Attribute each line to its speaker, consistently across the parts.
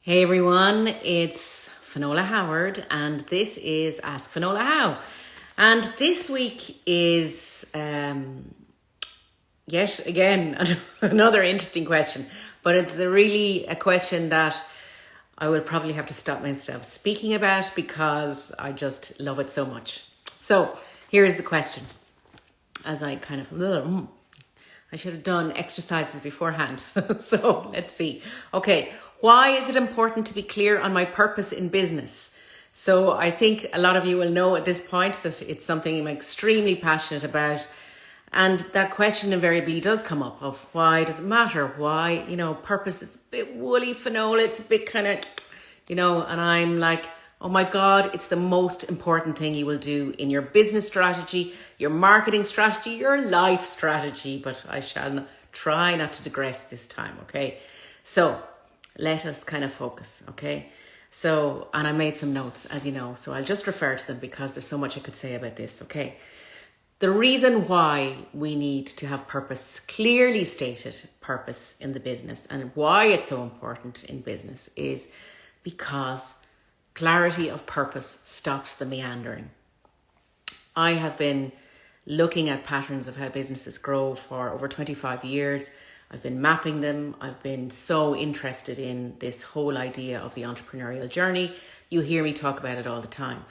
Speaker 1: Hey everyone, it's Finola Howard and this is Ask Finola How. And this week is um, yet again another interesting question, but it's a really a question that I will probably have to stop myself speaking about because I just love it so much. So here is the question as I kind of, I should have done exercises beforehand. so let's see. Okay, why is it important to be clear on my purpose in business? So I think a lot of you will know at this point that it's something I'm extremely passionate about. And that question invariably does come up of why does it matter? Why, you know, purpose, it's a bit woolly finola, it's a bit kind of, you know, and I'm like, oh my God, it's the most important thing you will do in your business strategy, your marketing strategy, your life strategy. But I shall try not to digress this time, okay? So let us kind of focus, okay? So, and I made some notes, as you know, so I'll just refer to them because there's so much I could say about this, okay? The reason why we need to have purpose, clearly stated purpose in the business and why it's so important in business is because clarity of purpose stops the meandering. I have been looking at patterns of how businesses grow for over 25 years I've been mapping them. I've been so interested in this whole idea of the entrepreneurial journey. You hear me talk about it all the time.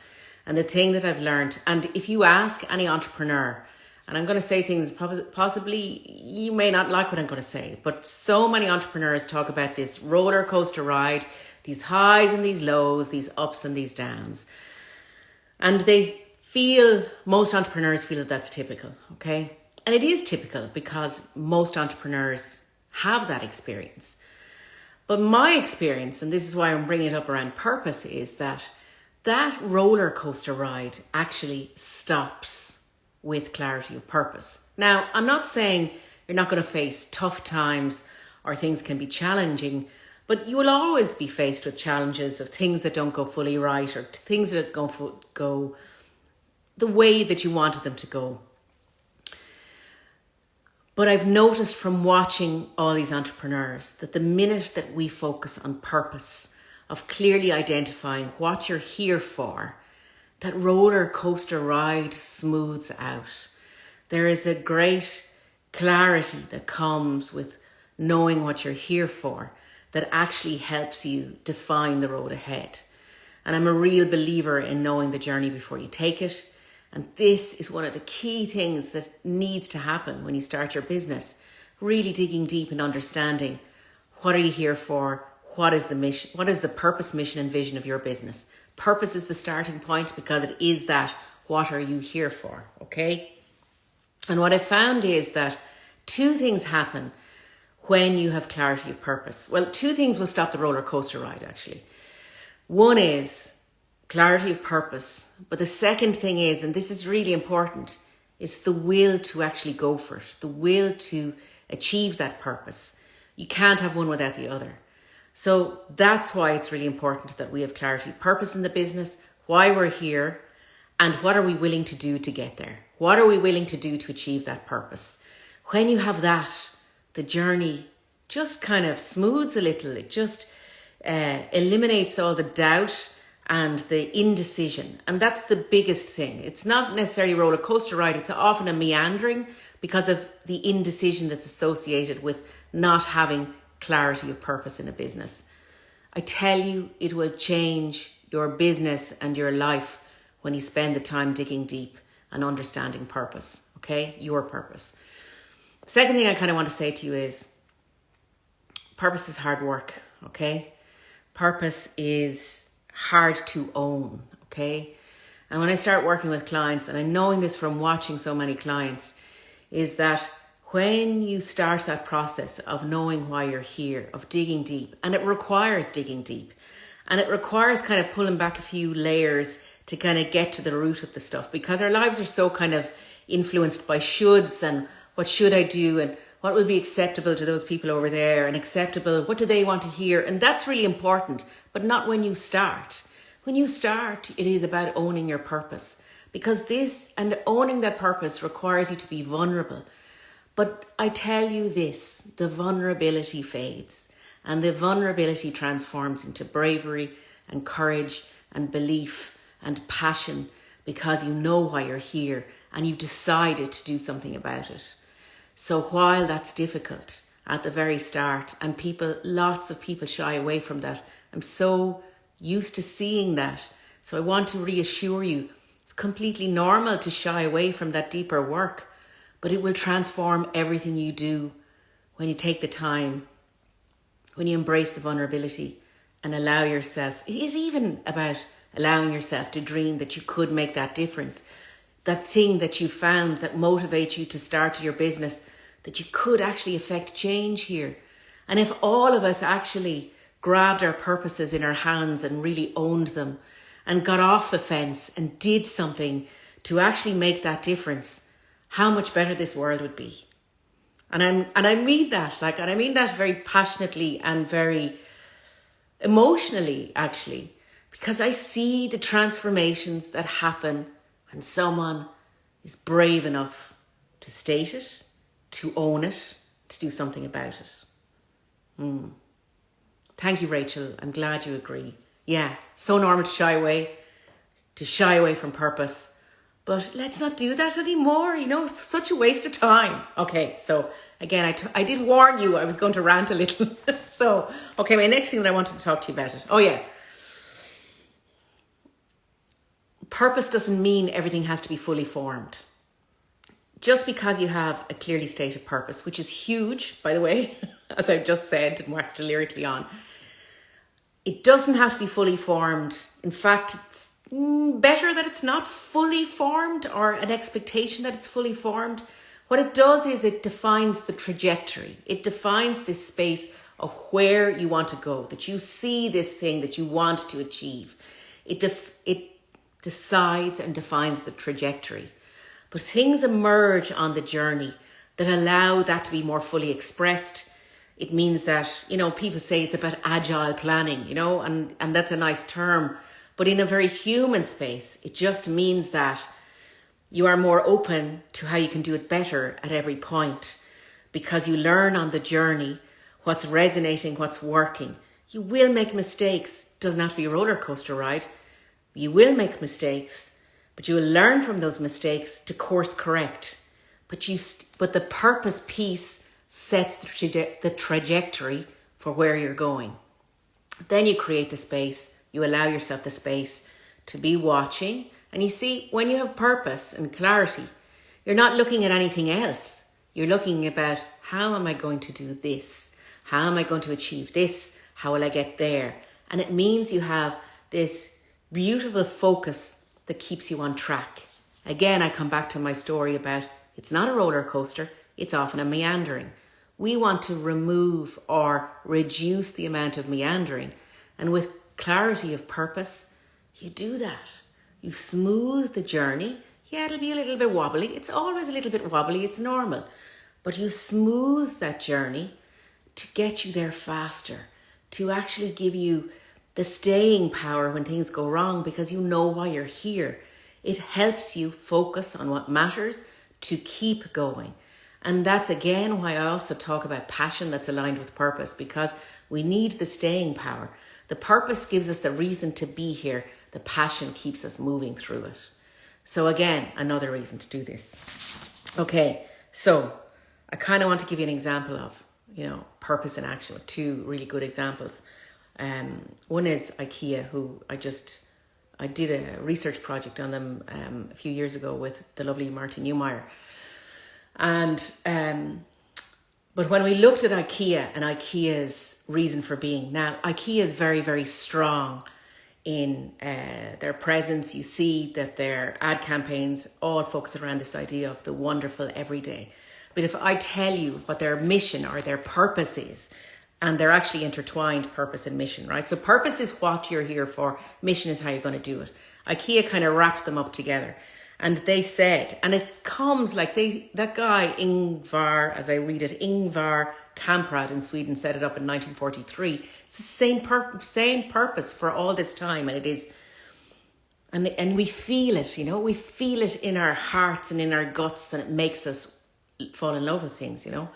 Speaker 1: And the thing that I've learned, and if you ask any entrepreneur, and I'm going to say things possibly you may not like what I'm going to say, but so many entrepreneurs talk about this roller coaster ride, these highs and these lows, these ups and these downs. And they feel, most entrepreneurs feel that that's typical, okay? And it is typical because most entrepreneurs have that experience. But my experience, and this is why I'm bringing it up around purpose, is that that roller coaster ride actually stops with clarity of purpose. Now, I'm not saying you're not going to face tough times or things can be challenging, but you will always be faced with challenges of things that don't go fully right or things that don't go the way that you wanted them to go. But I've noticed from watching all these entrepreneurs that the minute that we focus on purpose, of clearly identifying what you're here for, that roller coaster ride smooths out. There is a great clarity that comes with knowing what you're here for that actually helps you define the road ahead. And I'm a real believer in knowing the journey before you take it and this is one of the key things that needs to happen when you start your business. Really digging deep and understanding what are you here for? What is the mission? What is the purpose, mission, and vision of your business? Purpose is the starting point because it is that what are you here for? Okay. And what I found is that two things happen when you have clarity of purpose. Well, two things will stop the roller coaster ride actually. One is clarity of purpose. But the second thing is, and this is really important, is the will to actually go for it, the will to achieve that purpose. You can't have one without the other. So that's why it's really important that we have clarity, purpose in the business, why we're here, and what are we willing to do to get there? What are we willing to do to achieve that purpose? When you have that, the journey just kind of smooths a little. It just uh, eliminates all the doubt and the indecision. And that's the biggest thing. It's not necessarily a roller coaster ride, it's often a meandering because of the indecision that's associated with not having clarity of purpose in a business. I tell you, it will change your business and your life when you spend the time digging deep and understanding purpose, okay? Your purpose. Second thing I kind of want to say to you is purpose is hard work, okay? Purpose is hard to own, okay? And when I start working with clients, and I'm knowing this from watching so many clients, is that when you start that process of knowing why you're here, of digging deep, and it requires digging deep, and it requires kind of pulling back a few layers to kind of get to the root of the stuff because our lives are so kind of influenced by shoulds and what should I do and what will be acceptable to those people over there and acceptable, what do they want to hear? And that's really important, but not when you start. When you start, it is about owning your purpose because this and owning that purpose requires you to be vulnerable. But I tell you this, the vulnerability fades And the vulnerability transforms into bravery and courage and belief and passion because you know why you're here and you've decided to do something about it. So while that's difficult at the very start and people, lots of people shy away from that, I'm so used to seeing that. So I want to reassure you, it's completely normal to shy away from that deeper work, but it will transform everything you do when you take the time, when you embrace the vulnerability and allow yourself. It is even about allowing yourself to dream that you could make that difference. That thing that you found that motivates you to start your business, that you could actually affect change here. And if all of us actually grabbed our purposes in our hands and really owned them and got off the fence and did something to actually make that difference, how much better this world would be. And I'm and I mean that, like and I mean that very passionately and very emotionally actually, because I see the transformations that happen when someone is brave enough to state it, to own it, to do something about it. Mm. Thank you, Rachel. I'm glad you agree. Yeah, so normal to shy away, to shy away from purpose. But let's not do that anymore. You know, it's such a waste of time. Okay, so again, I, I did warn you I was going to rant a little. so, okay, my next thing that I wanted to talk to you about it. Oh, yeah. Purpose doesn't mean everything has to be fully formed. Just because you have a clearly stated purpose, which is huge, by the way, as I've just said and waxed lyrically on, it doesn't have to be fully formed. In fact, it's mm, better that it's not fully formed or an expectation that it's fully formed. What it does is it defines the trajectory. It defines this space of where you want to go, that you see this thing that you want to achieve. It, it decides and defines the trajectory. But things emerge on the journey that allow that to be more fully expressed it means that, you know, people say it's about agile planning, you know, and, and that's a nice term. But in a very human space, it just means that you are more open to how you can do it better at every point because you learn on the journey what's resonating, what's working. You will make mistakes. It doesn't have to be a roller coaster ride. You will make mistakes, but you will learn from those mistakes to course correct. But you, but the purpose piece sets the, traje- the trajectory for where you're going. Then you create the space, you allow yourself the space to be watching. And you see, when you have purpose and clarity, you're not looking at anything else. You're looking about how am I going to do this? How am I going to achieve this? How will I get there? And it means you have this beautiful focus that keeps you on track. Again, I come back to my story about it's not a roller coaster, it's often a meandering. We want to remove or reduce the amount of meandering. And with clarity of purpose, you do that. You smooth the journey. Yeah, it'll be a little bit wobbly. It's always a little bit wobbly. It's normal. But you smooth that journey to get you there faster, to actually give you the staying power when things go wrong because you know why you're here. It helps you focus on what matters to keep going. And that's again why I also talk about passion that's aligned with purpose because we need the staying power. The purpose gives us the reason to be here, the passion keeps us moving through it. So, again, another reason to do this. Okay, so I kind of want to give you an example of, you know, purpose in action two really good examples. Um, one is IKEA, who I just I did a research project on them um, a few years ago with the lovely Martin Neumeier. And um, but when we looked at IKEA and IKEA's reason for being, now IKEA is very very strong in uh, their presence. You see that their ad campaigns all focus around this idea of the wonderful everyday. But if I tell you what their mission or their purpose is, and they're actually intertwined purpose and mission, right? So purpose is what you're here for, mission is how you're going to do it. IKEA kind of wrapped them up together. And they said, and it comes like they that guy Ingvar, as I read it, Ingvar Kamprad in Sweden set it up in 1943. It's the same pur- same purpose for all this time, and it is, and and we feel it, you know, we feel it in our hearts and in our guts, and it makes us fall in love with things, you know.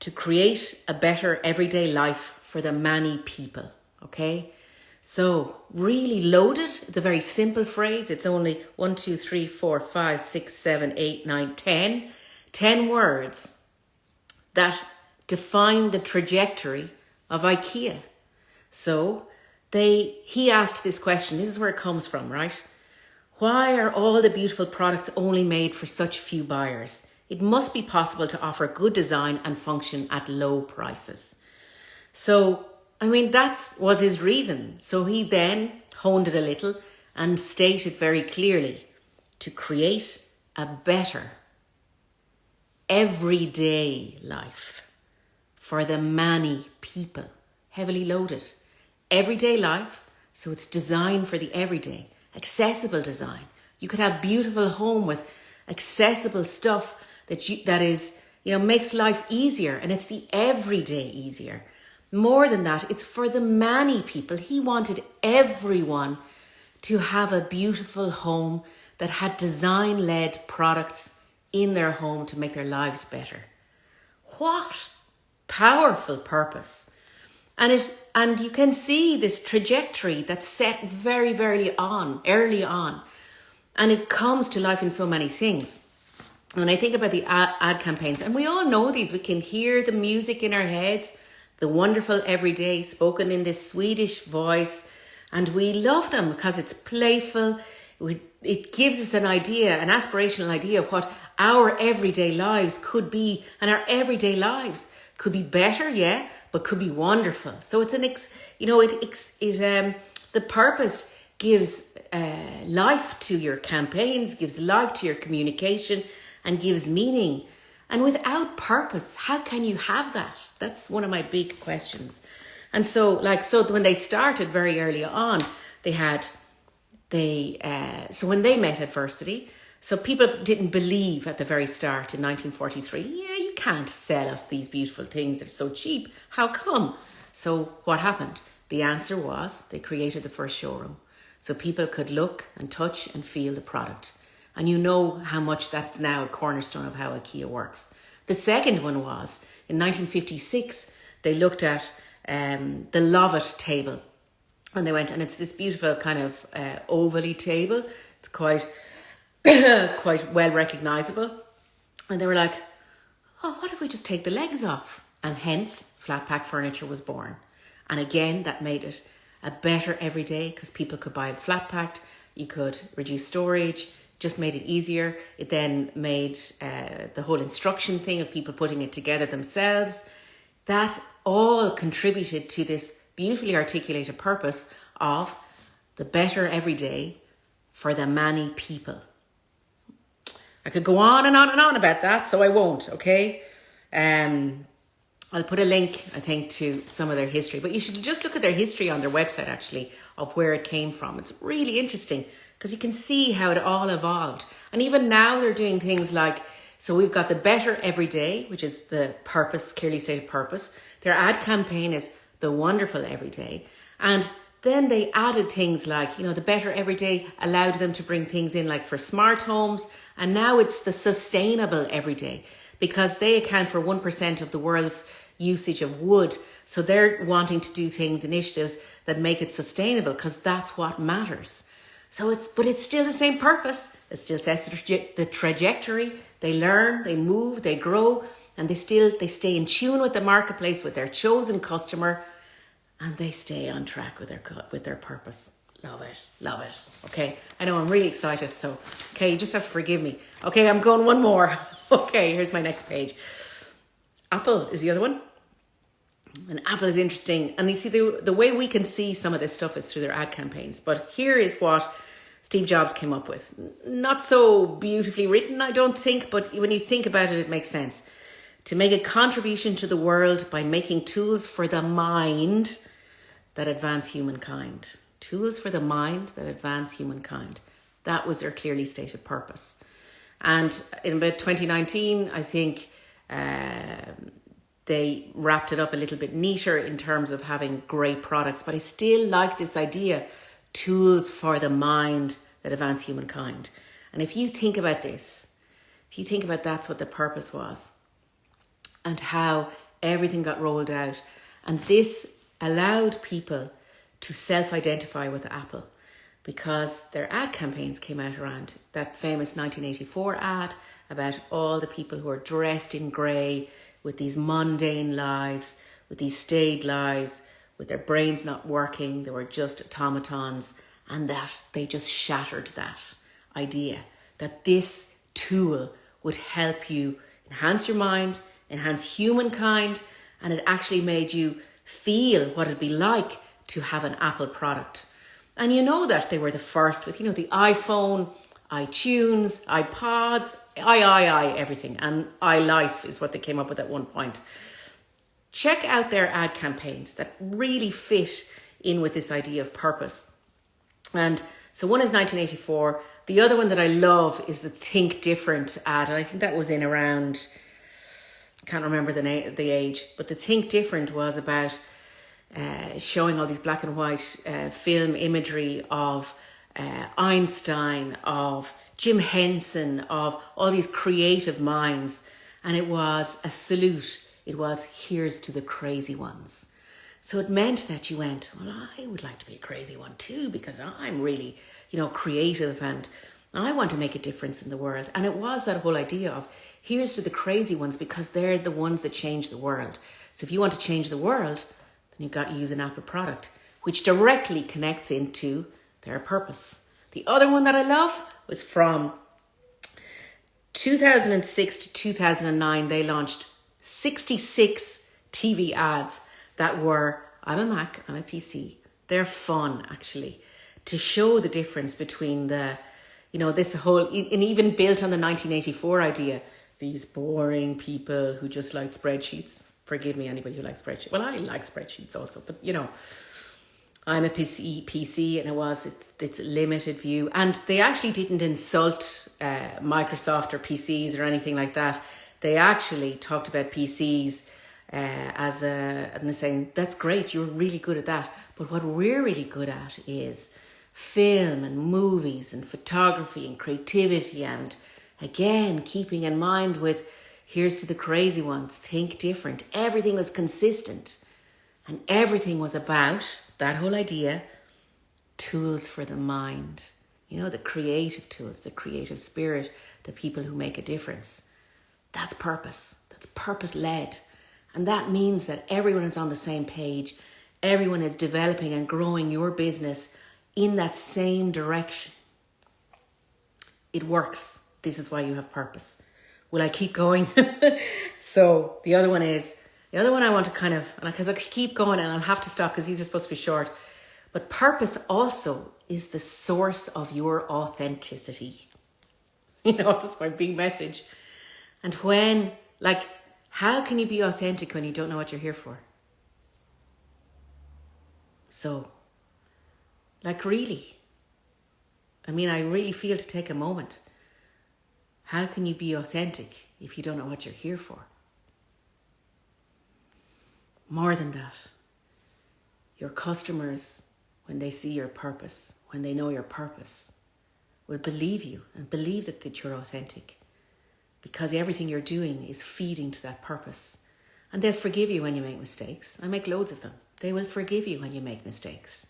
Speaker 1: to create a better everyday life for the many people. Okay? So, really loaded. It's a very simple phrase. It's only one, two, three, four, five, six, seven, eight, nine, ten. Ten words that define the trajectory of IKEA. So, they he asked this question. This is where it comes from, right? Why are all the beautiful products only made for such few buyers? It must be possible to offer good design and function at low prices. So I mean, that was his reason. So he then honed it a little and stated very clearly to create a better everyday life for the many people, heavily loaded. Everyday life, so it's designed for the everyday, accessible design. You could have beautiful home with accessible stuff that you that is, you know, makes life easier and it's the everyday easier. More than that, it's for the many people. He wanted everyone to have a beautiful home that had design led products in their home to make their lives better. What powerful purpose. And it and you can see this trajectory that's set very, very on, early on. And it comes to life in so many things. When I think about the ad, ad campaigns, and we all know these, we can hear the music in our heads the wonderful everyday spoken in this Swedish voice. And we love them because it's playful. It gives us an idea, an aspirational idea of what our everyday lives could be. And our everyday lives could be better, yeah, but could be wonderful. So it's an, ex, you know, it, it, um, the purpose gives uh, life to your campaigns, gives life to your communication, and gives meaning and without purpose, how can you have that? That's one of my big questions. And so, like, so when they started very early on, they had, they, uh, so when they met adversity, so people didn't believe at the very start in 1943, yeah, you can't sell us these beautiful things, they're so cheap. How come? So what happened? The answer was they created the first showroom. So people could look and touch and feel the product. And you know how much that's now a cornerstone of how IKEA works. The second one was in 1956, they looked at um, the Lövet table. And they went, and it's this beautiful kind of uh, table. It's quite, quite well recognizable. And they were like, oh, what if we just take the legs off? And hence, flat pack furniture was born. And again, that made it a better everyday because people could buy it flat packed. You could reduce storage just made it easier. It then made uh, the whole instruction thing of people putting it together themselves. That all contributed to this beautifully articulated purpose of the better every day for the many people. I could go on and on and on about that, so I won't, okay? Um, I'll put a link, I think, to some of their history, but you should just look at their history on their website, actually, of where it came from. It's really interesting because you can see how it all evolved. And even now they're doing things like, so we've got the better every day, which is the purpose, clearly stated purpose. Their ad campaign is the wonderful every day. And then they added things like, you know, the better every day allowed them to bring things in like for smart homes. And now it's the sustainable every day because they account for 1% of the world's usage of wood. So they're wanting to do things, initiatives that make it sustainable because that's what matters. So it's, but it's still the same purpose. It still sets the trajectory. They learn, they move, they grow, and they still, they stay in tune with the marketplace, with their chosen customer, and they stay on track with their, with their purpose. Love it, love it. Okay, I know I'm really excited. So, okay, you just have to forgive me. Okay, I'm going one more. Okay, here's my next page. Apple is the other one. And Apple is interesting. And you see, the, the way we can see some of this stuff is through their ad campaigns. But here is what Steve Jobs came up with. Not so beautifully written, I don't think, but when you think about it, it makes sense. To make a contribution to the world by making tools for the mind that advance humankind. Tools for the mind that advance humankind. That was their clearly stated purpose. And in about 2019, I think uh, they wrapped it up a little bit neater in terms of having great products. But I still like this idea tools for the mind that advance humankind. And if you think about this, if you think about that's what the purpose was, and how everything got rolled out. And this allowed people to self identify with Apple because their ad campaigns came out around that famous 1984 ad about all the people who are dressed in grey with these mundane lives, with these staid lives, with their brains not working, they were just automatons, and that they just shattered that idea that this tool would help you enhance your mind, enhance humankind, and it actually made you feel what it'd be like to have an Apple product. And you know that they were the first with, you know, the iPhone, iTunes, iPods, i, i, i, everything. And iLife is what they came up with at one point. Check out their ad campaigns that really fit in with this idea of purpose. And so one is 1984. The other one that I love is the Think Different ad. And I think that was in around, can't remember the, na- the age, but the Think Different was about uh, showing all these black and white uh, film imagery of uh, Einstein, of Jim Henson, of all these creative minds. And it was a salute. It was, here's to the crazy ones. So it meant that you went, well, I would like to be a crazy one too, because I'm really, you know, creative and I want to make a difference in the world. And it was that whole idea of here's to the crazy ones because they're the ones that change the world. So if you want to change the world, then you've got to use an Apple product, which directly connects into their purpose. The other one that I love was from 2006 to 2009. They launched 66 TV ads that were I'm a Mac, I'm a PC. They're fun actually to show the difference between the, you know, this whole, and even built on the 1984 idea, these boring people who just like spreadsheets forgive me, anybody who likes spreadsheets. Well, I like spreadsheets also, but you know, I'm a PC, PC and it was it's, it's limited view. And they actually didn't insult uh, Microsoft or PCs or anything like that. They actually talked about PCs uh, as a, and saying, that's great, you're really good at that. But what we're really good at is film and movies and photography and creativity and again, keeping in mind with Here's to the crazy ones. Think different. Everything was consistent. And everything was about that whole idea tools for the mind. You know, the creative tools, the creative spirit, the people who make a difference. That's purpose. That's purpose led. And that means that everyone is on the same page. Everyone is developing and growing your business in that same direction. It works. This is why you have purpose will I keep going? so the other one is, the other one I want to kind of, because I keep going and I'll have to stop because these are supposed to be short. But purpose also is the source of your authenticity. You know, that's my big message. And when, like, how can you be authentic when you don't know what you're here for? So, like, really, I mean, I really feel to take a moment how can you be authentic if you don't know what you're here for? More than that, your customers, when they see your purpose, when they know your purpose, will believe you and believe that, that you're authentic because everything you're doing is feeding to that purpose. And they'll forgive you when you make mistakes. I make loads of them. They will forgive you when you make mistakes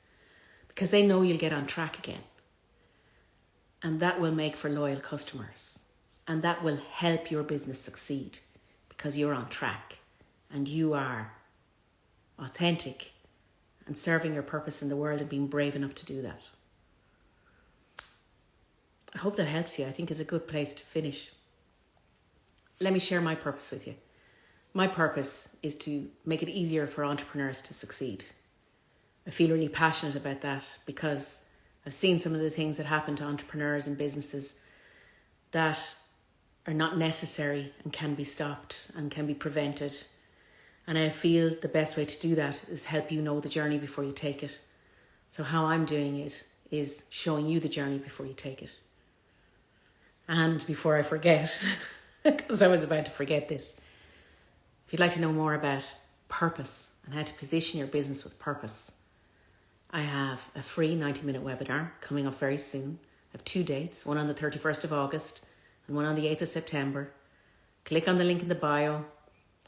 Speaker 1: because they know you'll get on track again. And that will make for loyal customers. And that will help your business succeed because you're on track and you are authentic and serving your purpose in the world and being brave enough to do that. I hope that helps you. I think it's a good place to finish. Let me share my purpose with you. My purpose is to make it easier for entrepreneurs to succeed. I feel really passionate about that because I've seen some of the things that happen to entrepreneurs and businesses that are not necessary and can be stopped and can be prevented. And I feel the best way to do that is help you know the journey before you take it. So, how I'm doing it is showing you the journey before you take it. And before I forget, because I was about to forget this, if you'd like to know more about purpose and how to position your business with purpose, I have a free 90 minute webinar coming up very soon. I have two dates one on the 31st of August and one on the 8th of September. Click on the link in the bio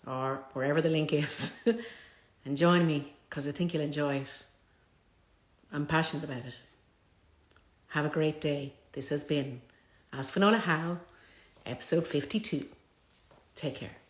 Speaker 1: or wherever the link is and join me because I think you'll enjoy it. I'm passionate about it. Have a great day. This has been Ask Finola How, episode 52. Take care.